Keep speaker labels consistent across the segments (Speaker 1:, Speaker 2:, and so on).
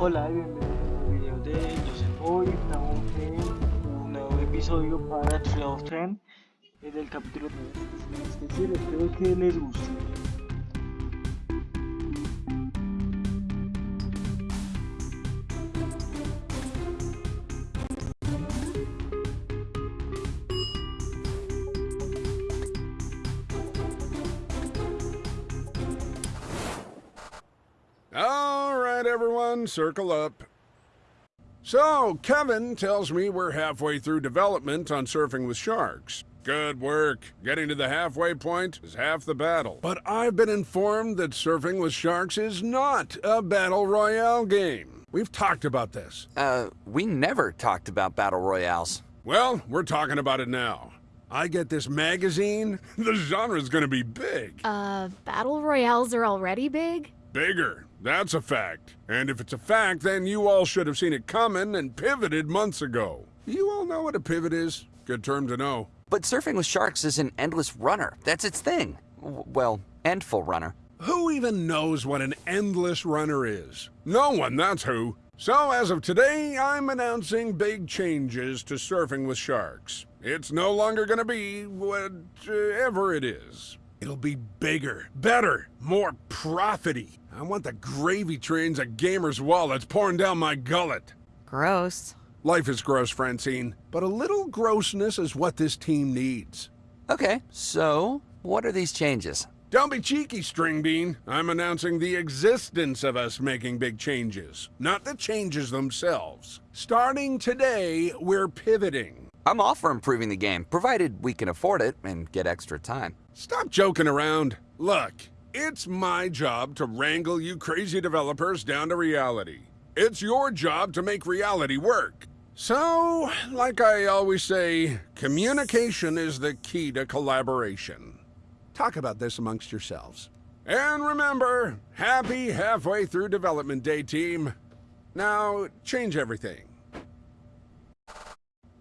Speaker 1: Hola y bienvenidos al video de Joseph. Hoy estamos en un nuevo episodio para Tree of Ten en el capítulo 9. Es decir, espero que les guste.
Speaker 2: Everyone, circle up. So, Kevin tells me we're halfway through development on Surfing with Sharks. Good work. Getting to the halfway point is half the battle. But I've been informed that Surfing with Sharks is not a battle royale game. We've talked about this.
Speaker 3: Uh, we never talked about battle royales.
Speaker 2: Well, we're talking about it now. I get this magazine, the genre's gonna be big.
Speaker 4: Uh, battle royales are already big?
Speaker 2: Bigger. That's a fact. And if it's a fact, then you all should have seen it coming and pivoted months ago. You all know what a pivot is? Good term to know.
Speaker 3: But surfing with sharks is an endless runner. That's its thing. W well, endful runner.
Speaker 2: Who even knows what an endless runner is? No one, that's who. So as of today, I'm announcing big changes to Surfing with Sharks. It's no longer gonna be whatever uh, it is. It'll be bigger, better, more profity. I want the gravy trains of gamers' wallets pouring down my gullet.
Speaker 5: Gross.
Speaker 2: Life is gross, Francine, but a little grossness is what this team needs.
Speaker 3: Okay, so what are these changes?
Speaker 2: Don't be cheeky, String Bean. I'm announcing the existence of us making big changes, not the changes themselves. Starting today, we're pivoting.
Speaker 3: I'm all for improving the game, provided we can afford it and get extra time.
Speaker 2: Stop joking around. Look, it's my job to wrangle you crazy developers down to reality. It's your job to make reality work. So, like I always say, communication is the key to collaboration. Talk about this amongst yourselves. And remember, happy halfway through development day, team. Now, change everything.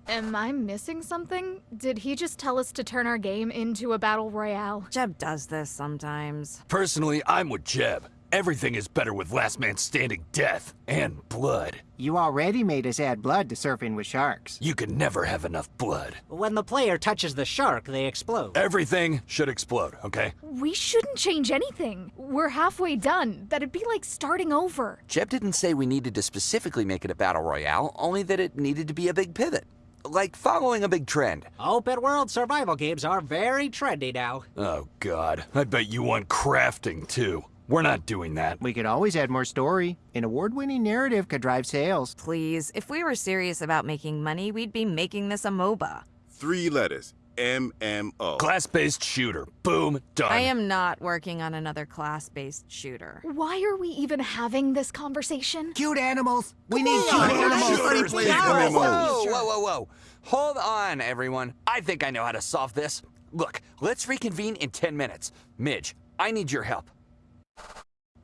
Speaker 4: Am I missing something? Did he just tell us to turn our game into a battle royale?
Speaker 5: Jeb does this sometimes.
Speaker 6: Personally, I'm with Jeb. Everything is better with last man standing death and blood.
Speaker 7: You already made us add blood to surfing with sharks.
Speaker 6: You can never have enough blood.
Speaker 8: When the player touches the shark, they explode.
Speaker 6: Everything should explode, okay?
Speaker 4: We shouldn't change anything. We're halfway done. That'd be like starting over.
Speaker 3: Jeb didn't say we needed to specifically make it a battle royale, only that it needed to be a big pivot. Like following a big trend.
Speaker 8: Open world survival games are very trendy now.
Speaker 6: Oh god, I bet you want crafting too. We're not doing that.
Speaker 7: We could always add more story. An award-winning narrative could drive sales.
Speaker 5: Please, if we were serious about making money, we'd be making this a MOBA.
Speaker 9: Three letters. MMO.
Speaker 6: Class-based shooter. Boom, done.
Speaker 5: I am not working on another class-based shooter.
Speaker 4: Why are we even having this conversation?
Speaker 7: Cute animals! We need cute
Speaker 9: let's
Speaker 7: animals!
Speaker 9: shoot
Speaker 7: Pretty
Speaker 9: first,
Speaker 7: please.
Speaker 9: please.
Speaker 3: Whoa, whoa, whoa, whoa. Hold on, everyone. I think I know how to solve this. Look, let's reconvene in 10 minutes. Midge, I need your help.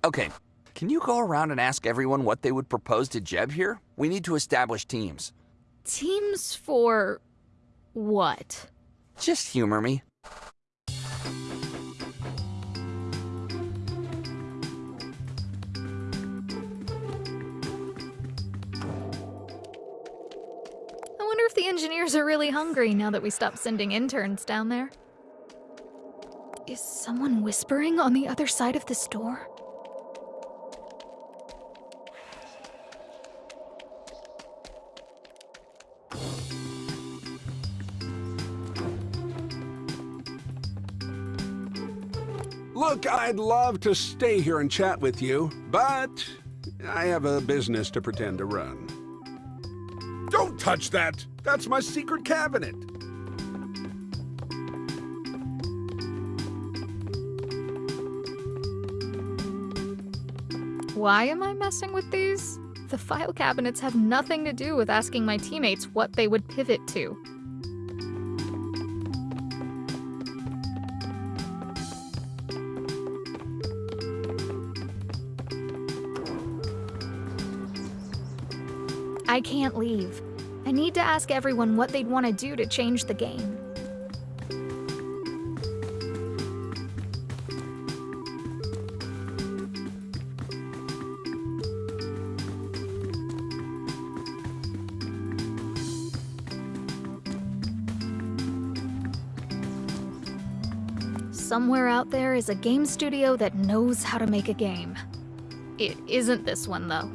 Speaker 3: Okay, can you go around and ask everyone what they would propose to Jeb here? We need to establish teams.
Speaker 4: Teams for. what?
Speaker 3: Just humor me.
Speaker 4: I wonder if the engineers are really hungry now that we stopped sending interns down there. Is someone whispering on the other side of this door?
Speaker 2: Look, I'd love to stay here and chat with you, but I have a business to pretend to run. Don't touch that! That's my secret cabinet!
Speaker 4: Why am I messing with these? The file cabinets have nothing to do with asking my teammates what they would pivot to. I can't leave. I need to ask everyone what they'd want to do to change the game. Somewhere out there is a game studio that knows how to make a game. It isn't this one, though.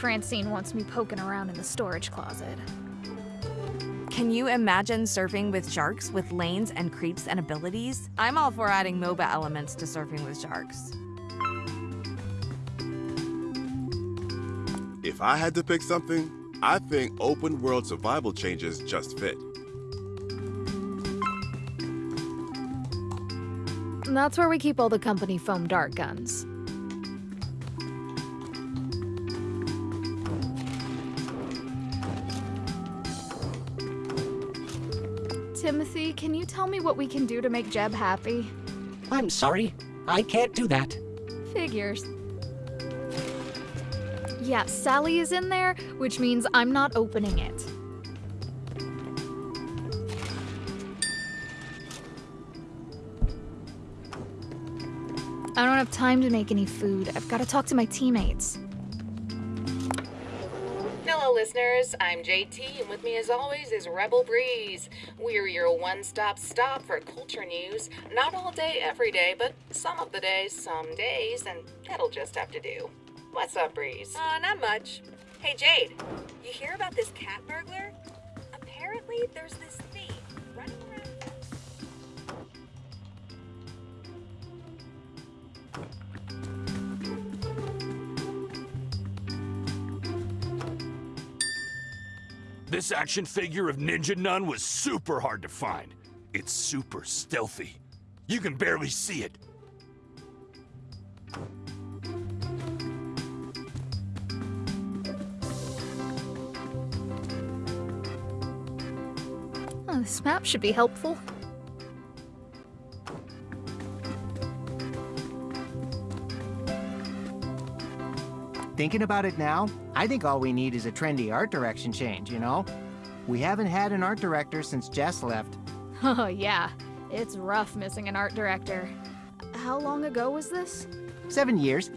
Speaker 4: Francine wants me poking around in the storage closet.
Speaker 5: Can you imagine surfing with sharks with lanes and creeps and abilities? I'm all for adding MOBA elements to surfing with sharks.
Speaker 9: If I had to pick something, I think open world survival changes just fit.
Speaker 4: That's where we keep all the company foam dart guns. Timothy, can you tell me what we can do to make Jeb happy?
Speaker 8: I'm sorry. I can't do that.
Speaker 4: Figures. Yeah, Sally is in there, which means I'm not opening it. I don't have time to make any food. I've got to talk to my teammates.
Speaker 10: Listeners. I'm JT, and with me, as always, is Rebel Breeze. We're your one stop stop for culture news. Not all day, every day, but some of the days, some days, and that'll just have to do. What's up, Breeze?
Speaker 11: Uh, not much. Hey, Jade, you hear about this cat burglar? Apparently, there's this
Speaker 6: This action figure of Ninja Nun was super hard to find. It's super stealthy. You can barely see it.
Speaker 4: Oh, this map should be helpful.
Speaker 7: Thinking about it now, I think all we need is a trendy art direction change, you know? We haven't had an art director since Jess left.
Speaker 4: Oh, yeah. It's rough missing an art director. How long ago was this?
Speaker 7: Seven years.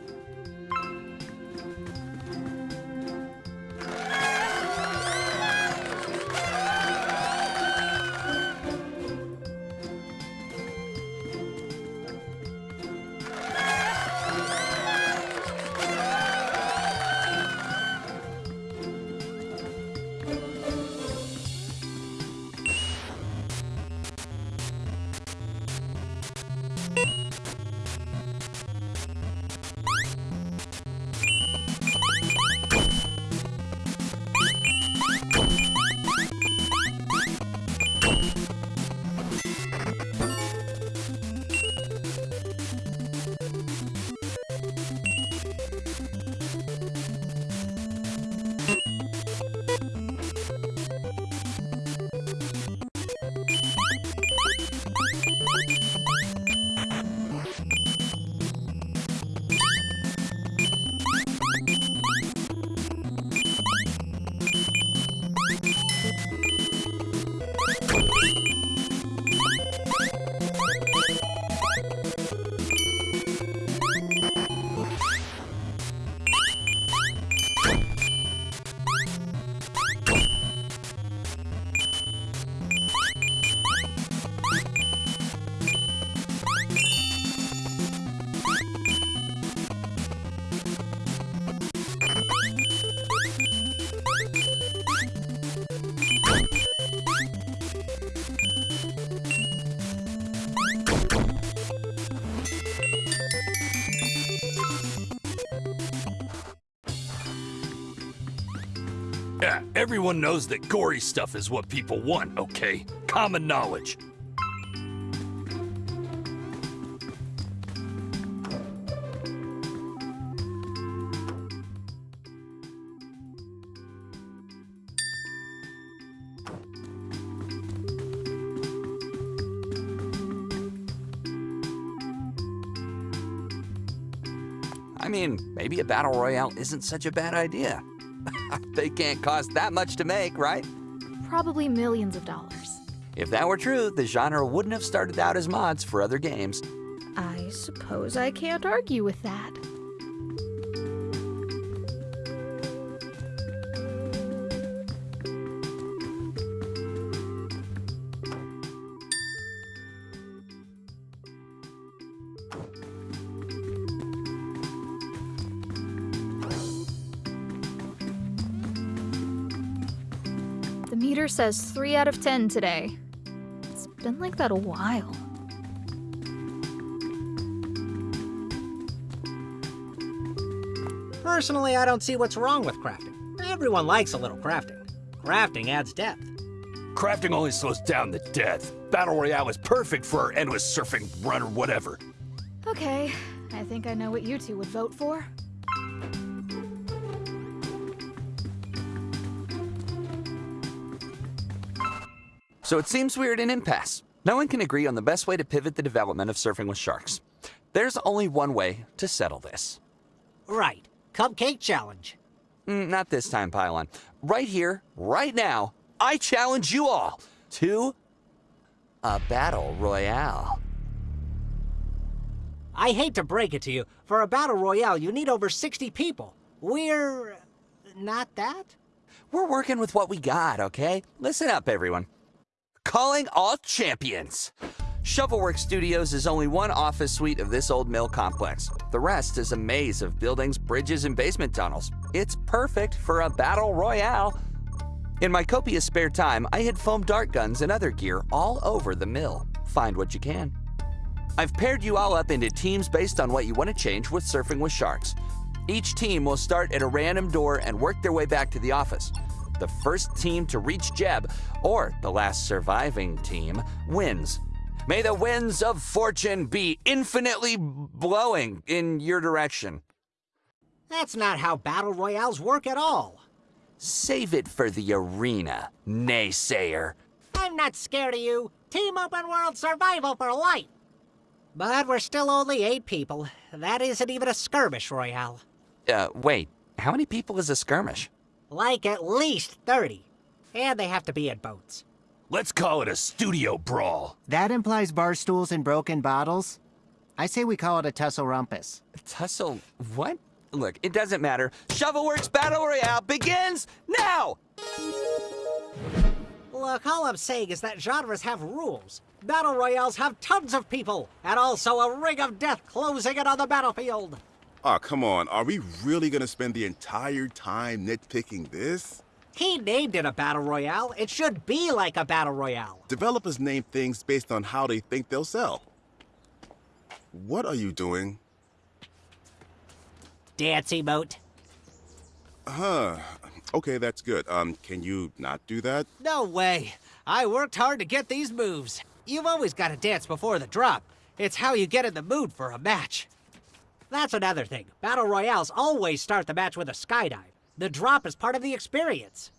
Speaker 6: Everyone knows that gory stuff is what people want, okay? Common knowledge.
Speaker 3: I mean, maybe a battle royale isn't such a bad idea. They can't cost that much to make, right?
Speaker 4: Probably millions of dollars.
Speaker 3: If that were true, the genre wouldn't have started out as mods for other games.
Speaker 4: I suppose I can't argue with that. Says 3 out of 10 today. It's been like that a while.
Speaker 8: Personally, I don't see what's wrong with crafting. Everyone likes a little crafting. Crafting adds depth.
Speaker 6: Crafting only slows down the death. Battle Royale is perfect for endless surfing run or whatever.
Speaker 4: Okay, I think I know what you two would vote for.
Speaker 3: So it seems we're at an impasse. No one can agree on the best way to pivot the development of surfing with sharks. There's only one way to settle this.
Speaker 8: Right. Cupcake challenge.
Speaker 3: Mm, not this time, Pylon. Right here, right now, I challenge you all to a battle royale.
Speaker 8: I hate to break it to you, for a battle royale, you need over 60 people. We're. not that?
Speaker 3: We're working with what we got, okay? Listen up, everyone. Calling all champions. Shovelwork Studios is only one office suite of this old mill complex. The rest is a maze of buildings, bridges, and basement tunnels. It's perfect for a battle royale. In my copious spare time, I hid foam dart guns and other gear all over the mill. Find what you can. I've paired you all up into teams based on what you want to change with Surfing with Sharks. Each team will start at a random door and work their way back to the office. The first team to reach Jeb, or the last surviving team, wins. May the winds of fortune be infinitely blowing in your direction.
Speaker 8: That's not how battle royales work at all.
Speaker 3: Save it for the arena, naysayer.
Speaker 8: I'm not scared of you. Team Open World Survival for life. But we're still only eight people. That isn't even a skirmish royale.
Speaker 3: Uh, wait, how many people is a skirmish?
Speaker 8: Like at least 30. And they have to be in boats.
Speaker 6: Let's call it a studio brawl.
Speaker 7: That implies bar stools and broken bottles. I say we call it a tussle rumpus.
Speaker 3: Tussle what? Look, it doesn't matter. Shovelworks Battle Royale begins now!
Speaker 8: Look, all I'm saying is that genres have rules. Battle royales have tons of people, and also a ring of death closing in on the battlefield.
Speaker 9: Aw, come on. Are we really gonna spend the entire time nitpicking this?
Speaker 8: He named it a battle royale. It should be like a battle royale.
Speaker 9: Developers name things based on how they think they'll sell. What are you doing?
Speaker 8: Dance emote.
Speaker 9: Huh. Okay, that's good. Um, can you not do that?
Speaker 8: No way. I worked hard to get these moves. You've always got to dance before the drop. It's how you get in the mood for a match. That's another thing. Battle Royales always start the match with a skydive. The drop is part of the experience.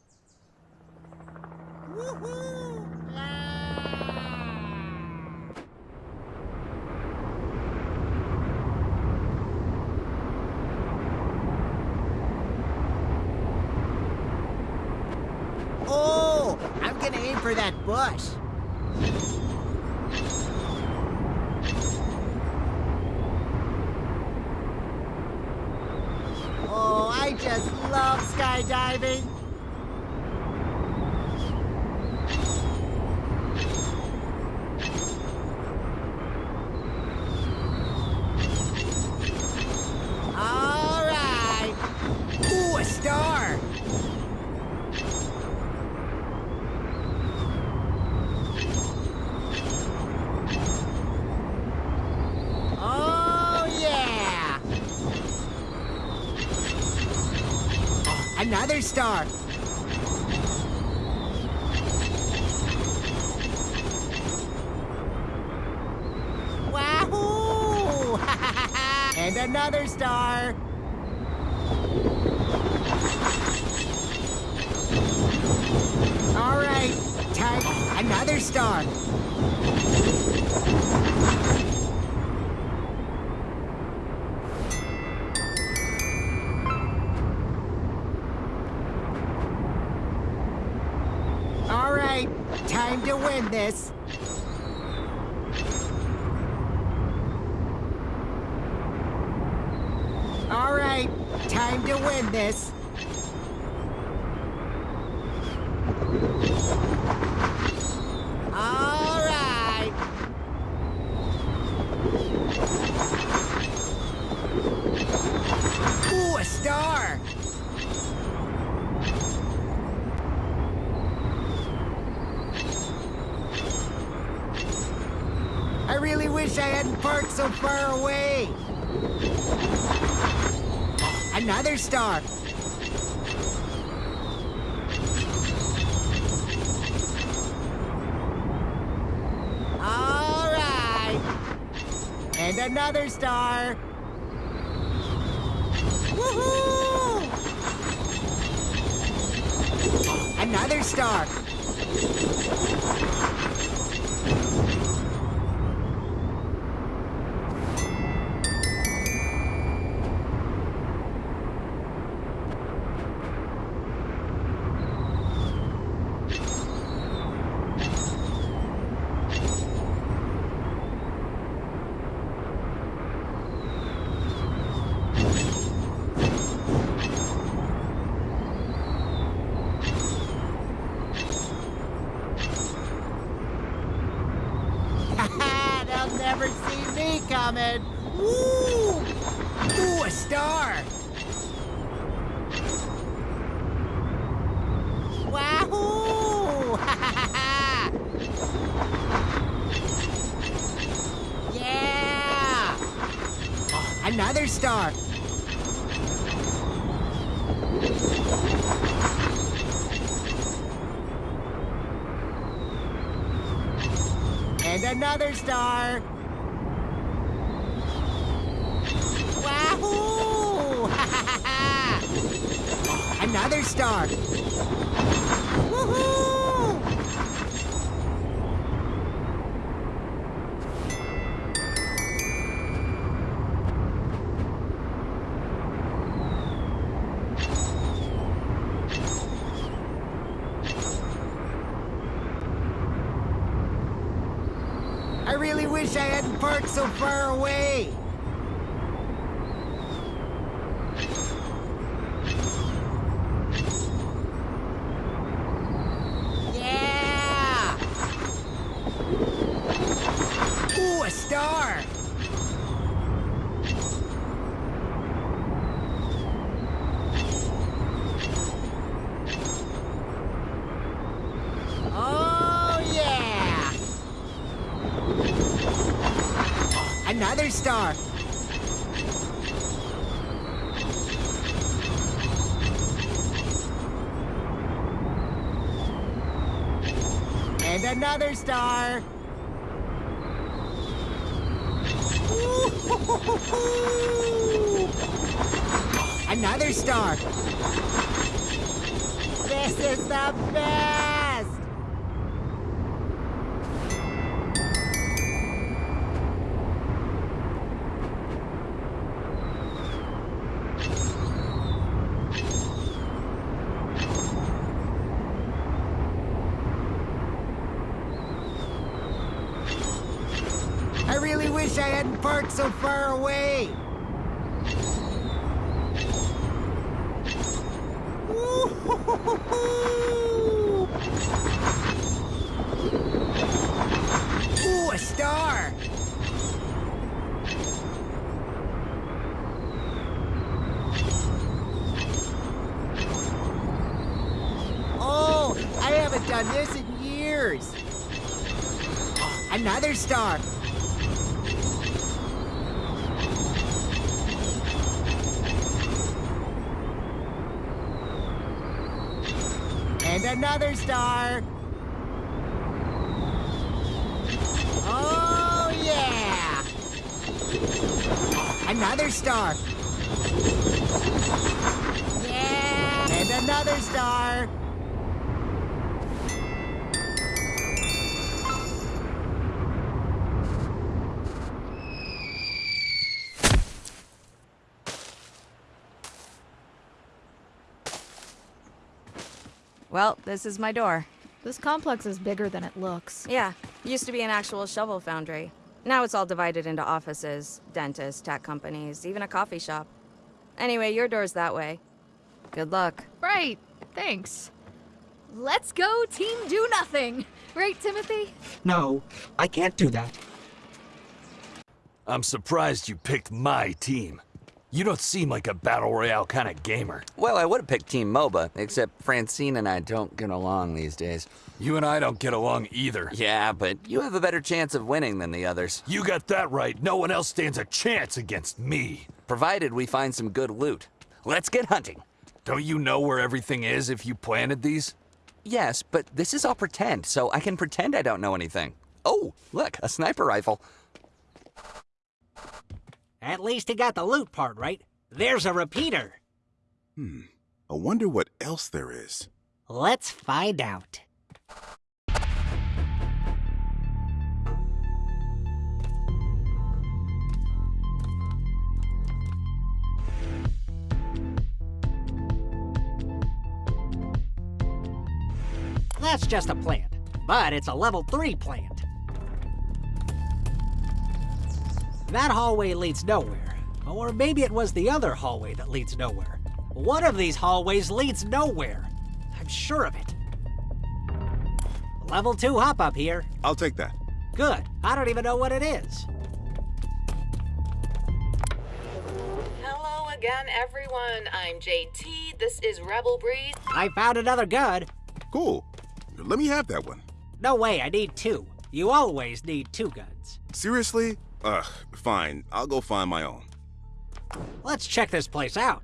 Speaker 7: Oh, I'm gonna aim for that bush. I just love skydiving. Another star. Wahoo! and another star. All right, time. Another star. This. All right, time to win this. All right. Ooh, a star. I really wish I hadn't parked so far away. Another star. All right. And another star. Woohoo! Another star. They'll never see me coming. Woo! Ooh, a star. Wahoo! yeah! Oh, another star. And another star. Wahoo! another star. Woohoo! I really wish I hadn't parked so far away. Yeah! Ooh, a star! Oh, yeah! Another star. And another star. Another star. This is the best. I really wish I hadn't parked so far away. Ooh, a star. Oh, I haven't done this in years. Another star. Another star. Oh, yeah. Another star. Yeah! And another star.
Speaker 5: Well, this is my door.
Speaker 4: This complex is bigger than it looks.
Speaker 5: Yeah, used to be an actual shovel foundry. Now it's all divided into offices, dentists, tech companies, even a coffee shop. Anyway, your door's that way. Good luck.
Speaker 4: Right, thanks. Let's go, team do nothing! Right, Timothy?
Speaker 8: No, I can't do that.
Speaker 6: I'm surprised you picked my team. You don't seem like a Battle Royale kind of gamer.
Speaker 3: Well, I would have picked Team MOBA, except Francine and I don't get along these days.
Speaker 6: You and I don't get along either.
Speaker 3: Yeah, but you have a better chance of winning than the others.
Speaker 6: You got that right. No one else stands a chance against me.
Speaker 3: Provided we find some good loot. Let's get hunting.
Speaker 6: Don't you know where everything is if you planted these?
Speaker 3: Yes, but this is all pretend, so I can pretend I don't know anything. Oh, look, a sniper rifle.
Speaker 8: At least he got the loot part right. There's a repeater.
Speaker 9: Hmm. I wonder what else there is.
Speaker 8: Let's find out. That's just a plant, but it's a level 3 plant. That hallway leads nowhere. Or maybe it was the other hallway that leads nowhere. One of these hallways leads nowhere. I'm sure of it. Level 2 hop up here.
Speaker 9: I'll take that.
Speaker 8: Good. I don't even know what it is.
Speaker 10: Hello again, everyone. I'm JT. This is Rebel Breeze.
Speaker 8: I found another gun.
Speaker 9: Cool. Let me have that one.
Speaker 8: No way, I need two. You always need two guns.
Speaker 9: Seriously? Ugh, fine. I'll go find my own.
Speaker 8: Let's check this place out.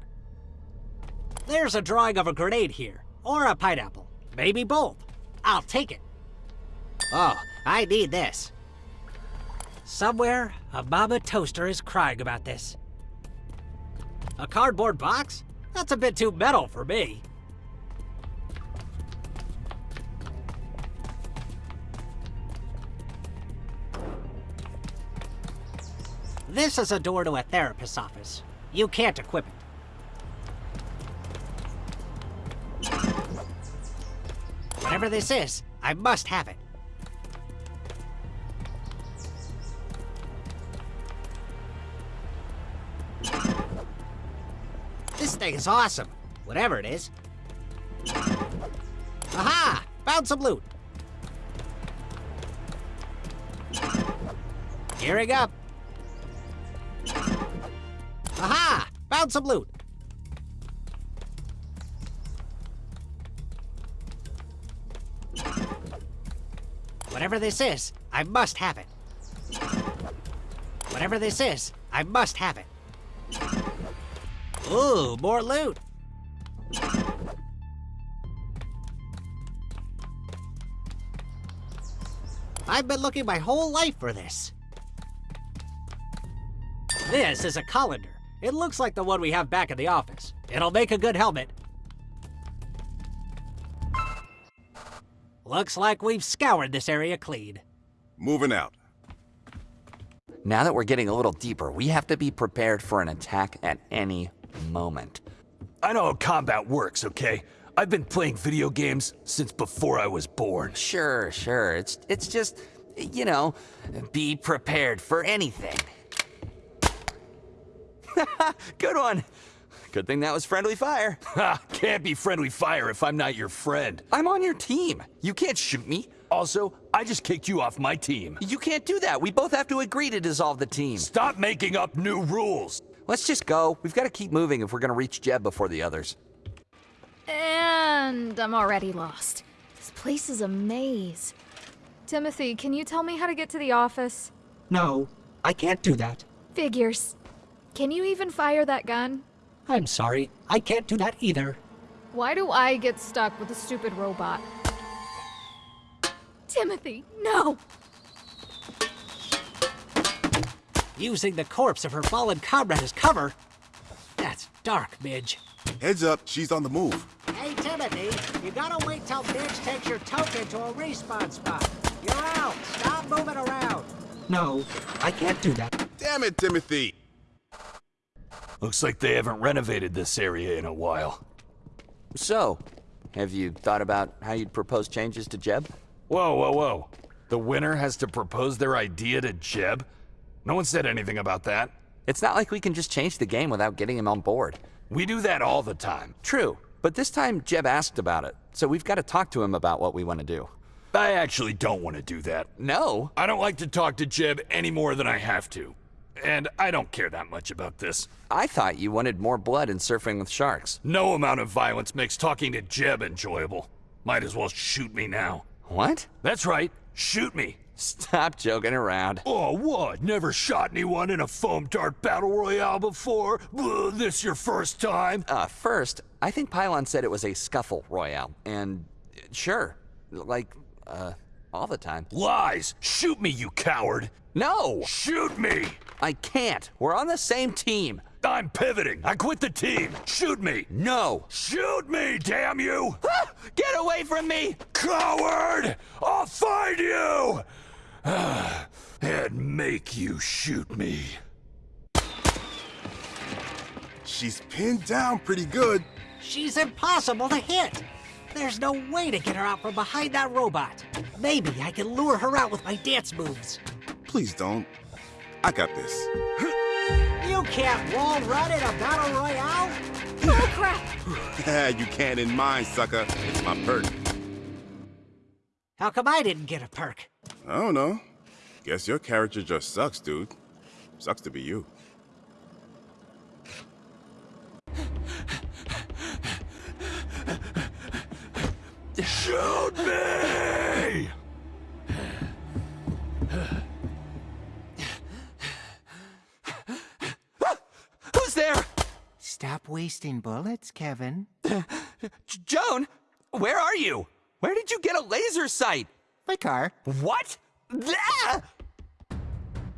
Speaker 8: There's a drawing of a grenade here, or a pineapple. Maybe both. I'll take it. Oh, I need this. Somewhere, a mama toaster is crying about this. A cardboard box? That's a bit too metal for me. This is a door to a therapist's office. You can't equip it. Whatever this is, I must have it. This thing is awesome, whatever it is. Aha! Found some loot. Gearing up. Found some loot. Whatever this is, I must have it. Whatever this is, I must have it. Ooh, more loot. I've been looking my whole life for this. This is a colander. It looks like the one we have back in the office. It'll make a good helmet. Looks like we've scoured this area clean.
Speaker 9: Moving out.
Speaker 3: Now that we're getting a little deeper, we have to be prepared for an attack at any moment.
Speaker 6: I know how combat works, okay? I've been playing video games since before I was born.
Speaker 3: Sure, sure. It's it's just, you know, be prepared for anything. Good one. Good thing that was friendly fire.
Speaker 6: Ha! Can't be friendly fire if I'm not your friend.
Speaker 3: I'm on your team. You can't shoot me.
Speaker 6: Also, I just kicked you off my team.
Speaker 3: You can't do that. We both have to agree to dissolve the team.
Speaker 6: Stop making up new rules.
Speaker 3: Let's just go. We've got to keep moving if we're going to reach Jeb before the others.
Speaker 4: And I'm already lost. This place is a maze. Timothy, can you tell me how to get to the office?
Speaker 8: No, I can't do that.
Speaker 4: Figures. Can you even fire that gun?
Speaker 8: I'm sorry, I can't do that either.
Speaker 4: Why do I get stuck with a stupid robot? Timothy, no!
Speaker 8: Using the corpse of her fallen comrade as cover? That's dark, Midge.
Speaker 9: Heads up, she's on the move.
Speaker 8: Hey, Timothy, you gotta wait till Midge takes your token to a respawn spot. You're out. Stop moving around.
Speaker 1: No, I can't do that.
Speaker 9: Damn it, Timothy!
Speaker 6: Looks like they haven't renovated this area in a while.
Speaker 3: So, have you thought about how you'd propose changes to Jeb?
Speaker 6: Whoa, whoa, whoa. The winner has to propose their idea to Jeb? No one said anything about that.
Speaker 3: It's not like we can just change the game without getting him on board.
Speaker 6: We do that all the time.
Speaker 3: True, but this time Jeb asked about it, so we've got to talk to him about what we want to do.
Speaker 6: I actually don't want to do that.
Speaker 3: No?
Speaker 6: I don't like to talk to Jeb any more than I have to. And I don't care that much about this.
Speaker 3: I thought you wanted more blood in surfing with sharks.
Speaker 6: No amount of violence makes talking to Jeb enjoyable. Might as well shoot me now.
Speaker 3: What?
Speaker 6: That's right. Shoot me.
Speaker 3: Stop joking around.
Speaker 6: Oh, what? Never shot anyone in a foam dart battle royale before? Ugh, this your first time?
Speaker 3: Uh, first, I think Pylon said it was a scuffle royale, and uh, sure, like, uh, all the time.
Speaker 6: Lies! Shoot me, you coward!
Speaker 3: No!
Speaker 6: Shoot me!
Speaker 3: I can't. We're on the same team.
Speaker 6: I'm pivoting. I quit the team. Shoot me.
Speaker 3: No.
Speaker 6: Shoot me, damn you!
Speaker 3: Ah, get away from me!
Speaker 6: Coward! I'll find you! and make you shoot me.
Speaker 9: She's pinned down pretty good.
Speaker 8: She's impossible to hit. There's no way to get her out from behind that robot. Maybe I can lure her out with my dance moves.
Speaker 9: Please don't. I got this.
Speaker 8: You can't wall run in a battle royale?
Speaker 11: Oh, crap!
Speaker 9: you can't in mine, sucker. It's my perk.
Speaker 8: How come I didn't get a perk?
Speaker 9: I don't know. Guess your character just sucks, dude. Sucks to be you.
Speaker 6: Shoot me!
Speaker 3: Who's there?
Speaker 7: Stop wasting bullets, Kevin.
Speaker 3: Joan, where are you? Where did you get a laser sight?
Speaker 7: My car.
Speaker 3: What? Ah!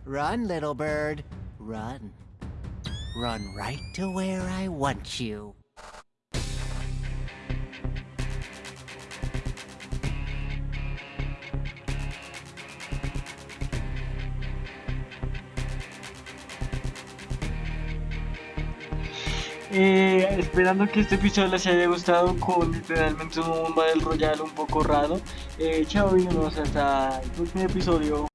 Speaker 7: Run, little bird. Run. Run right to where I want you.
Speaker 1: Eh, esperando que este episodio les haya gustado con literalmente un Battle Royale un poco raro. Eh, chao y nos hasta el próximo episodio.